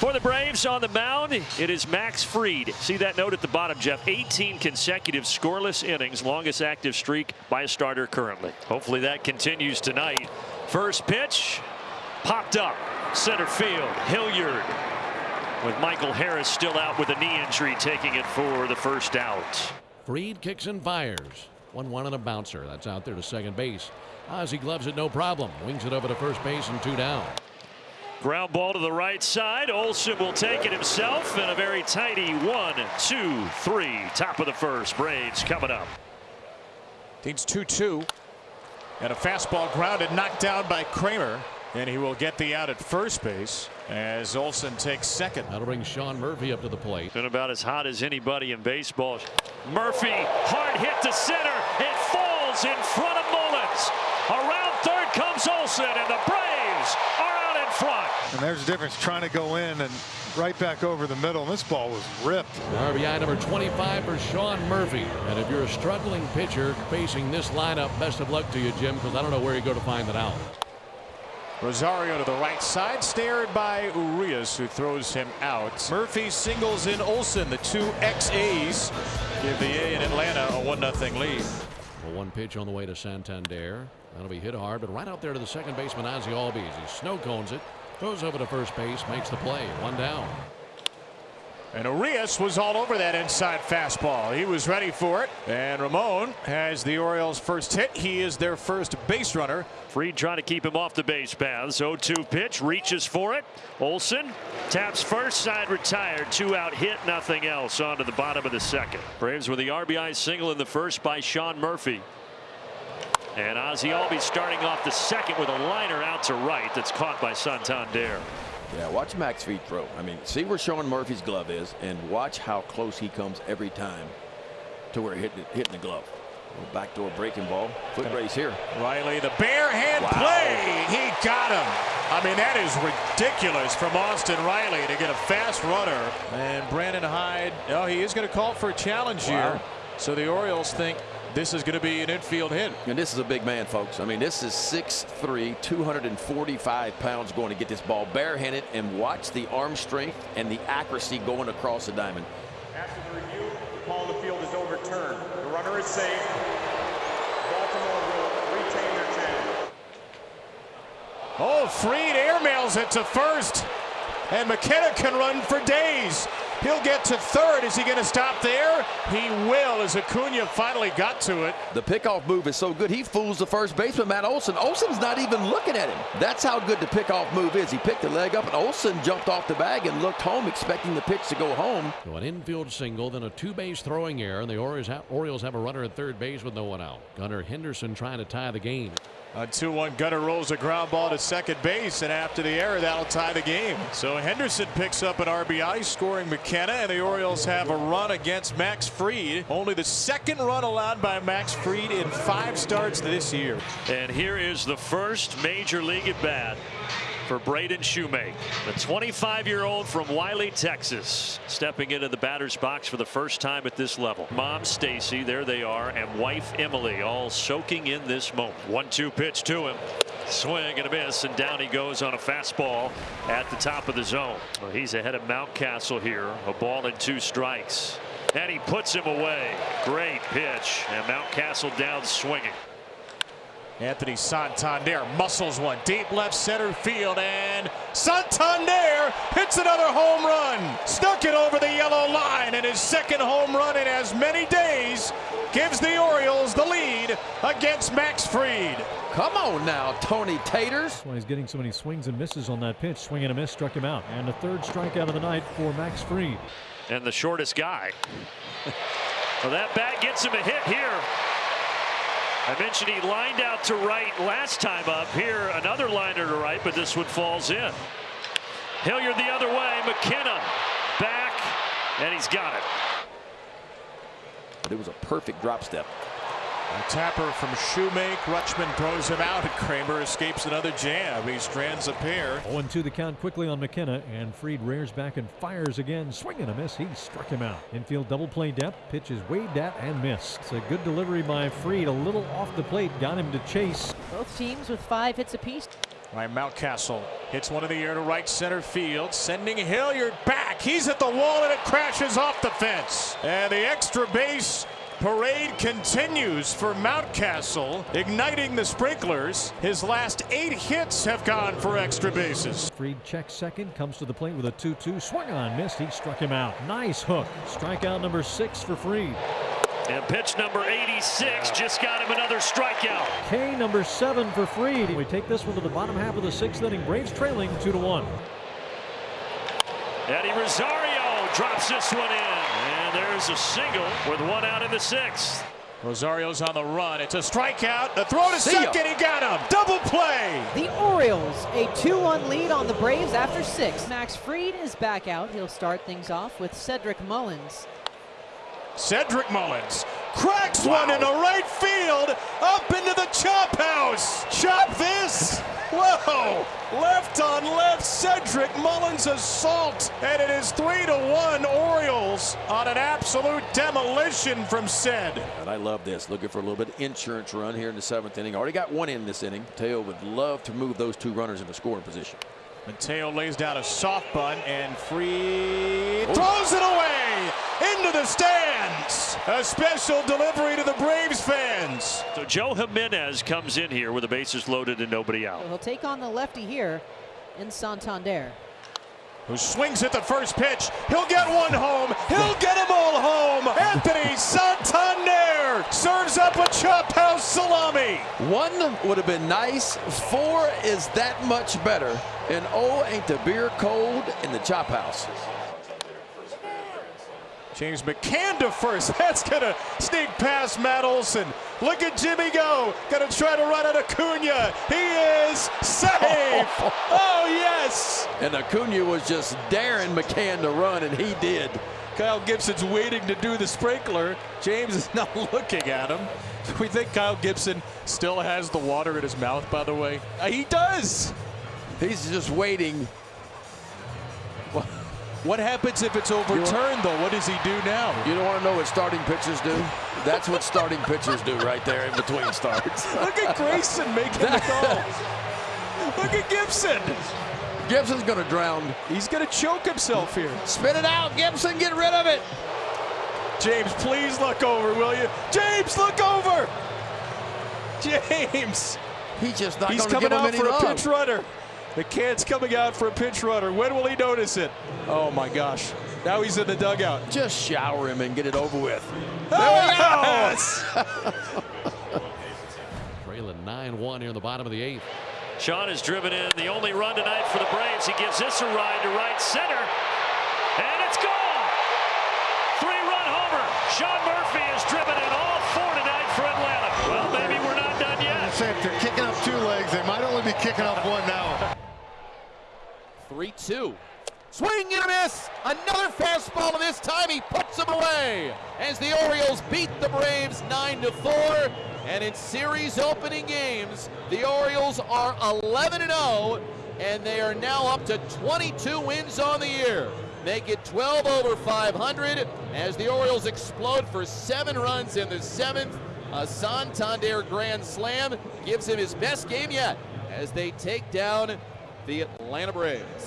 For the Braves on the mound, it is Max Fried. See that note at the bottom, Jeff. 18 consecutive scoreless innings, longest active streak by a starter currently. Hopefully that continues tonight. First pitch, popped up, center field, Hilliard. With Michael Harris still out with a knee injury, taking it for the first out. Fried kicks and fires. 1 1 and a bouncer. That's out there to second base. Ozzie gloves it no problem. Wings it over to first base and two down. Ground ball to the right side. Olson will take it himself and a very tidy one, two, three. Top of the first. Braves coming up. Teams 2 2. And a fastball grounded, knocked down by Kremer. And he will get the out at first base as Olson takes second. That'll bring Sean Murphy up to the plate. Been about as hot as anybody in baseball. Murphy, hard hit to center. It falls in front of Mullins. Around third comes Olson, and the Braves are out in front. And there's a difference trying to go in and right back over the middle. And this ball was ripped. RBI number 25 for Sean Murphy. And if you're a struggling pitcher facing this lineup, best of luck to you, Jim, because I don't know where you go to find it out. Rosario to the right side, stared by Urias, who throws him out. Murphy singles in Olson, the two ex-A's give the A in Atlanta a 1-0 lead. Well, one pitch on the way to Santander. That'll be hit hard, but right out there to the second baseman, Ozzie Albies. He snow cones it, goes over to first base, makes the play. One down. And Urias was all over that inside fastball. He was ready for it. And Ramon has the Orioles' first hit. He is their first base runner. Fried trying to keep him off the base paths. 0-2 pitch, reaches for it. Olson taps first side retired. Two out hit, nothing else. On to the bottom of the second. Braves with the RBI single in the first by Sean Murphy. And Ozzie Albies starting off the second with a liner out to right that's caught by Santander. Yeah, watch Max Fried throw. I mean, see where Sean Murphy's glove is, and watch how close he comes every time to where he hitting, hitting the glove. Backdoor breaking ball. Foot race here. Riley, the bare hand wow. play. He got him. I mean, that is ridiculous from Austin Riley to get a fast runner. And Brandon Hyde, oh, he is going to call for a challenge wow. here. So the Orioles think this is going to be an infield hit. And this is a big man, folks. I mean, this is 6'3", 245 pounds going to get this ball barehanded and watch the arm strength and the accuracy going across the diamond. After the review, the call of the field is overturned. The runner is safe. Baltimore will retain their chance. Oh, Fried airmails it to first. And McKenna can run for days. He'll get to third. Is he going to stop there? He will as Acuna finally got to it. The pickoff move is so good. He fools the first baseman, Matt Olson. Olson's not even looking at him. That's how good the pickoff move is. He picked the leg up, and Olson jumped off the bag and looked home, expecting the pitch to go home. So an infield single, then a two-base throwing error, and the Orioles have, Orioles have a runner at third base with no one out. Gunnar Henderson trying to tie the game. A 2-1 Gunnar rolls a ground ball to second base, and after the error, that'll tie the game. So Henderson picks up an RBI, scoring McKenna, and the Orioles have a run against Max Fried. Only the second run allowed by Max Fried in five starts this year. And here is the first major league at bat for Braden Shewmake, the 25-year-old from Wylie, Texas, stepping into the batter's box for the first time at this level. Mom Stacy, there they are, and wife Emily, all soaking in this moment. One-two pitch to him. Swing and a miss, and down he goes on a fastball at the top of the zone. Well, he's ahead of Mountcastle here. A ball and two strikes. And he puts him away. Great pitch. And Mountcastle down swinging. Anthony Santander muscles one deep left center field and Santander hits another home run. Stuck it over the yellow line and his second home run in as many days gives the Orioles the lead against Max Fried. Come on now, Tony Taters. That's why he's getting so many swings and misses on that pitch. Swing and a miss struck him out. And the third strikeout of the night for Max Fried. And the shortest guy. well, that bat gets him a hit here. I mentioned he lined out to right last time up. Here, another liner to right, but this one falls in. Hilliard the other way. McKenna back, and he's got it. It was a perfect drop step. A tapper from Shewmake. Rutschman throws him out. and Kremer escapes another jam. He strands a pair. 0 2 the count quickly on McKenna, and Fried rears back and fires again. Swing and a miss. He struck him out. Infield double play depth. Pitch is waved at and missed. It's a good delivery by Fried. A little off the plate. Got him to chase. Both teams with five hits apiece. Ryan Mountcastle hits one in the air to right center field, sending Hilliard back. He's at the wall and it crashes off the fence. And the extra base parade continues for Mountcastle, igniting the sprinklers. His last eight hits have gone for extra bases. Fried checks second, comes to the plate with a 2 2. Swung on, missed. He struck him out. Nice hook. Strikeout number six for Fried. And pitch number 86 just got him another strikeout. K number seven for Fried. We take this one to the bottom half of the sixth inning. Braves trailing 2 to 1. Eddie Rosario drops this one in. And there's a single with one out in the sixth. Rosario's on the run. It's a strikeout. The throw to See ya. second. He got him. Double play. The Orioles, a 2-1 lead on the Braves after six. Max Fried is back out. He'll start things off with Cedric Mullins. Cedric Mullins cracks one into right field, up into the chop house. Chop this. Whoa! Left on left, Cedric Mullins assault, and it is three to one Orioles on an absolute demolition from Ced. And I love this. Looking for a little bit of insurance run here in the seventh inning. Already got one in this inning. Teo would love to move those two runners into scoring position. Mateo lays down a soft bunt and free throws it away into the stands. A special delivery to the Braves fans. So Joe Jimenez comes in here with the bases loaded and nobody out. So he'll take on the lefty here in Santander. Who swings at the first pitch. He'll get one home. He'll get them all home. Anthony Santander serves up a chop house salami. One would have been nice. Four is that much better. And oh, ain't the beer cold in the chop house. James McCann to first. That's going to sneak past Matt Olson. Look at Jimmy go. Going to try to run at Acuna. He is safe. oh, yes. And Acuna was just daring McCann to run, and he did. Kyle Gibson's waiting to do the sprinkler. James is not looking at him. We think Kyle Gibson still has the water in his mouth, by the way. Uh, he does. He's just waiting. What happens if it's overturned, though? What does he do now? You don't want to know what starting pitchers do? That's what starting pitchers do right there in between starts. Look at Grayson making the call. Look at Gibson. Gibson's going to drown. He's going to choke himself here. Spit it out, Gibson. Get rid of it. James, please look over, will you? James, look over. James. He's just not going to coming give him out any for love. a pinch runner. McCann's coming out for a pinch runner. When will he notice it? Oh my gosh. Now he's in the dugout. Just shower him and get it over with. There Yes! Trailing 9-1 here in the bottom of the eighth. Sean has driven in the only run tonight for the Braves. He gives this a ride to right center. And it's gone. Three-run homer. Sean Murphy has driven in all four tonight for Atlanta. Well, maybe we're not done yet. Say if they're kicking up two legs, they might only be kicking up one now. 3 2. Swing and a miss. Another fastball, and this time he puts him away as the Orioles beat the Braves 9 to 4. And in series opening games, the Orioles are 11 0, and they are now up to 22 wins on the year. Make it 12 over 500 as the Orioles explode for seven runs in the seventh. A Santander grand slam gives him his best game yet as they take down the Atlanta Braves.